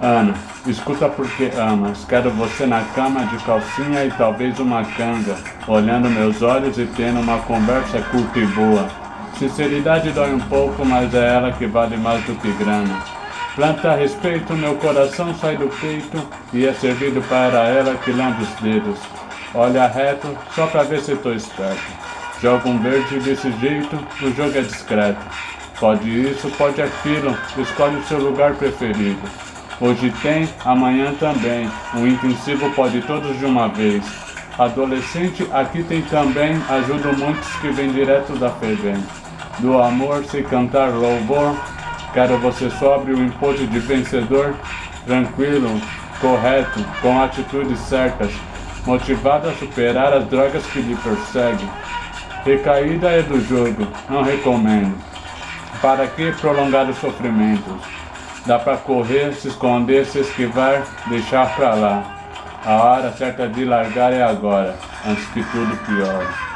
Ana, escuta porque amas. Quero você na cama de calcinha e talvez uma canga, olhando meus olhos e tendo uma conversa curta e boa. Sinceridade dói um pouco, mas é ela que vale mais do que grana. Planta respeito, meu coração sai do peito e é servido para ela que lambe os dedos. Olha reto, só pra ver se tô esperto. Joga um verde desse jeito, o jogo é discreto. Pode isso, pode aquilo, escolhe o seu lugar preferido. Hoje tem, amanhã também. O intensivo pode todos de uma vez. Adolescente, aqui tem também. Ajudo muitos que vêm direto da FEBEM. Do amor, se cantar louvor. Quero você sobre o impulso de vencedor. Tranquilo, correto, com atitudes certas. Motivado a superar as drogas que lhe perseguem. Recaída é do jogo, não recomendo. Para que prolongar os sofrimentos? Dá pra correr, se esconder, se esquivar, deixar pra lá. A hora certa de largar é agora, antes que tudo piore.